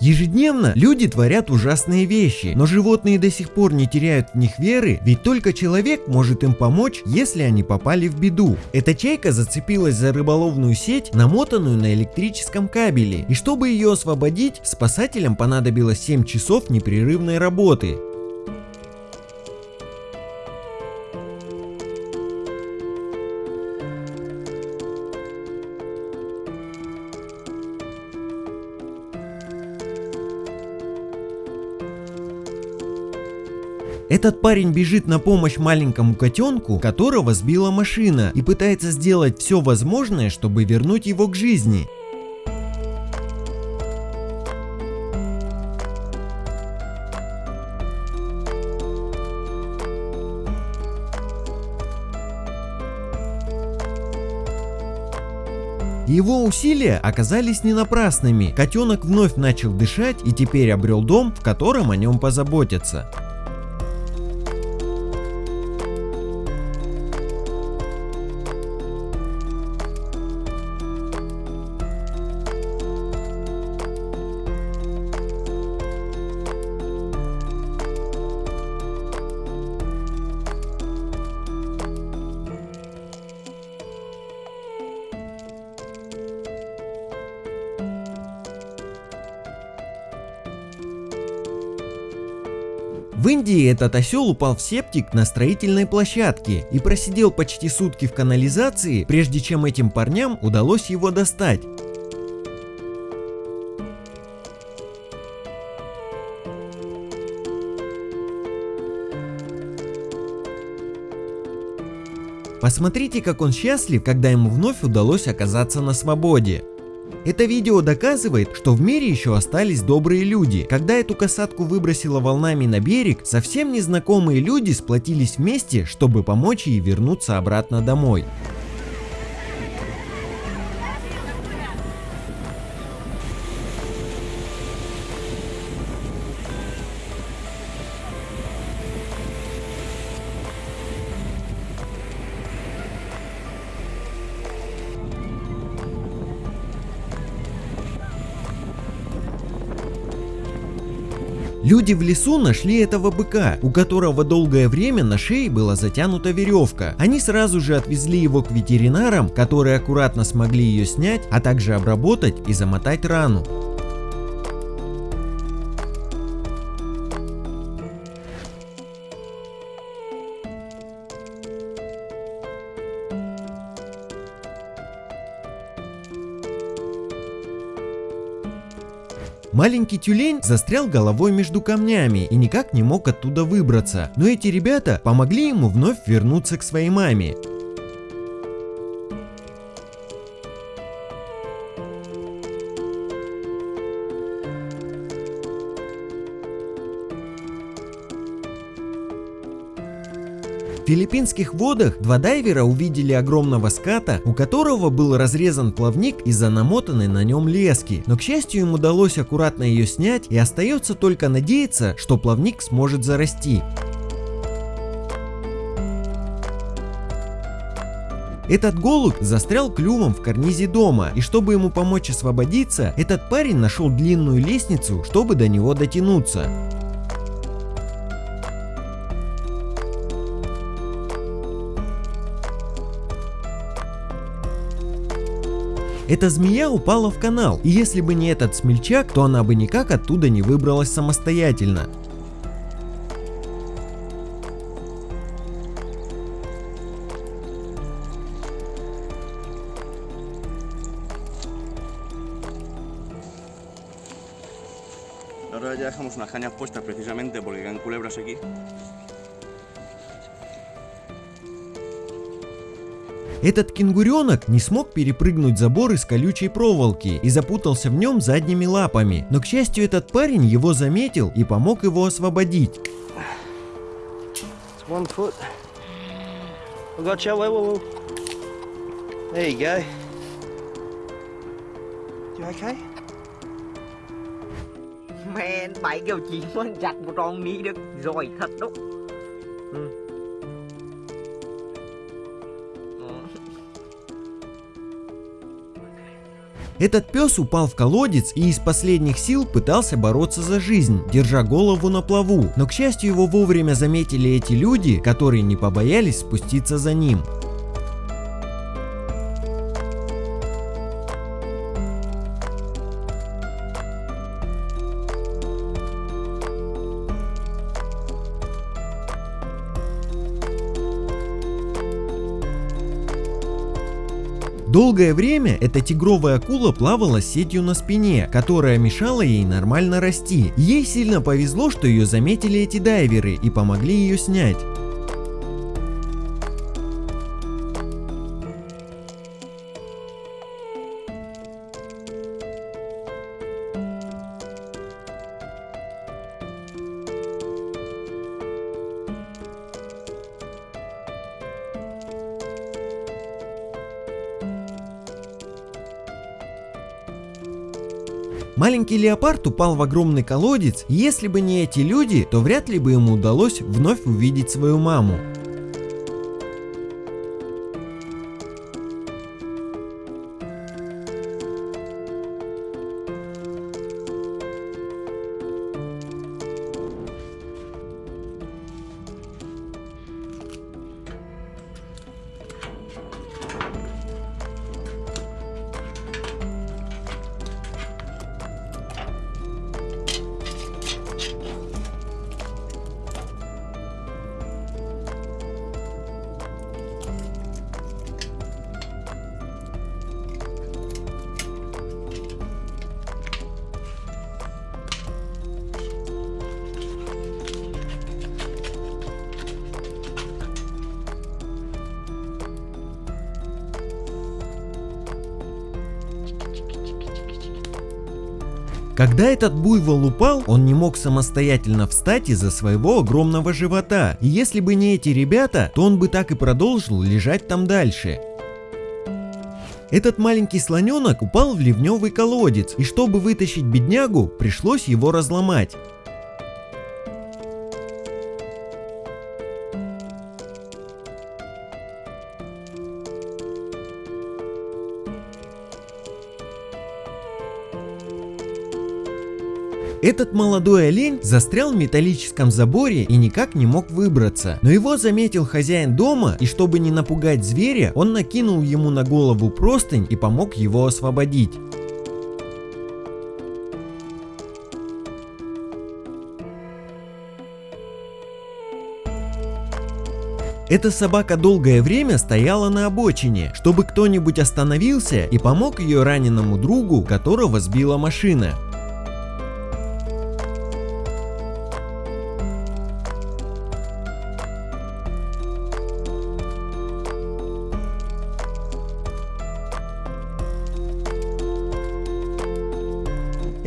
Ежедневно люди творят ужасные вещи, но животные до сих пор не теряют в них веры, ведь только человек может им помочь, если они попали в беду. Эта чайка зацепилась за рыболовную сеть, намотанную на электрическом кабеле, и чтобы ее освободить, спасателям понадобилось 7 часов непрерывной работы. Этот парень бежит на помощь маленькому котенку, которого сбила машина, и пытается сделать все возможное, чтобы вернуть его к жизни. Его усилия оказались не напрасными. Котенок вновь начал дышать и теперь обрел дом, в котором о нем позаботятся. В Индии этот осел упал в септик на строительной площадке и просидел почти сутки в канализации, прежде чем этим парням удалось его достать. Посмотрите, как он счастлив, когда ему вновь удалось оказаться на свободе. Это видео доказывает, что в мире еще остались добрые люди. Когда эту касатку выбросило волнами на берег, совсем незнакомые люди сплотились вместе, чтобы помочь ей вернуться обратно домой. Люди в лесу нашли этого быка, у которого долгое время на шее была затянута веревка. Они сразу же отвезли его к ветеринарам, которые аккуратно смогли ее снять, а также обработать и замотать рану. Маленький тюлень застрял головой между камнями и никак не мог оттуда выбраться, но эти ребята помогли ему вновь вернуться к своей маме. Филиппинских водах два дайвера увидели огромного ската, у которого был разрезан плавник из-за намотанной на нем лески, но к счастью им удалось аккуратно ее снять и остается только надеяться, что плавник сможет зарасти. Этот голубь застрял клювом в карнизе дома, и чтобы ему помочь освободиться, этот парень нашел длинную лестницу, чтобы до него дотянуться. Эта змея упала в канал, и если бы не этот смельчак, то она бы никак оттуда не выбралась самостоятельно. Ahora ya dejamos unas cañas puestas precisamente porque quedan culebras aquí. Этот кенгуренок не смог перепрыгнуть забор из колючей проволоки и запутался в нем задними лапами, но к счастью этот парень его заметил и помог его освободить. Man, bảy kêu chị mới chặt một con ní được rồi thật đó. Ừ. Этот пес упал в колодец и из последних сил пытался бороться за жизнь, держа голову на плаву, но к счастью его вовремя заметили эти люди, которые не побоялись спуститься за ним. Долгое время эта тигровая акула плавала сетью на спине, которая мешала ей нормально расти. Ей сильно повезло, что ее заметили эти дайверы и помогли ее снять. Маленький леопард упал в огромный колодец, и если бы не эти люди, то вряд ли бы ему удалось вновь увидеть свою маму. Когда этот буйвол упал, он не мог самостоятельно встать из-за своего огромного живота. И если бы не эти ребята, то он бы так и продолжил лежать там дальше. Этот маленький слоненок упал в ливневый колодец, и чтобы вытащить беднягу, пришлось его разломать. Этот молодой олень застрял в металлическом заборе и никак не мог выбраться. Но его заметил хозяин дома и чтобы не напугать зверя, он накинул ему на голову простынь и помог его освободить. Эта собака долгое время стояла на обочине, чтобы кто-нибудь остановился и помог ее раненому другу, которого сбила машина.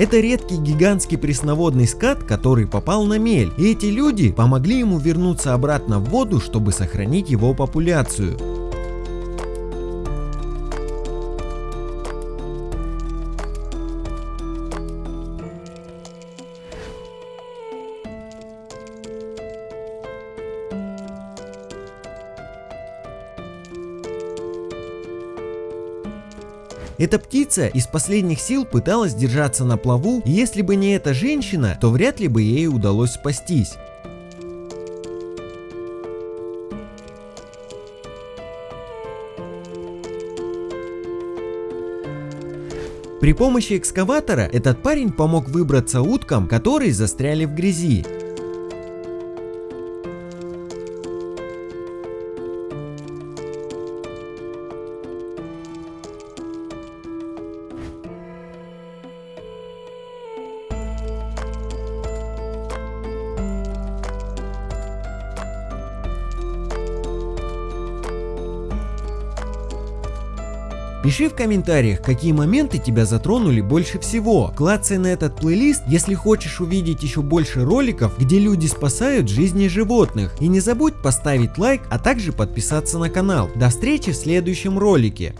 Это редкий гигантский пресноводный скат, который попал на мель, и эти люди помогли ему вернуться обратно в воду, чтобы сохранить его популяцию. Эта птица из последних сил пыталась держаться на плаву, и если бы не эта женщина, то вряд ли бы ей удалось спастись. При помощи экскаватора этот парень помог выбраться уткам, которые застряли в грязи. Пиши в комментариях, какие моменты тебя затронули больше всего. Клацай на этот плейлист, если хочешь увидеть еще больше роликов, где люди спасают жизни животных. И не забудь поставить лайк, а также подписаться на канал. До встречи в следующем ролике.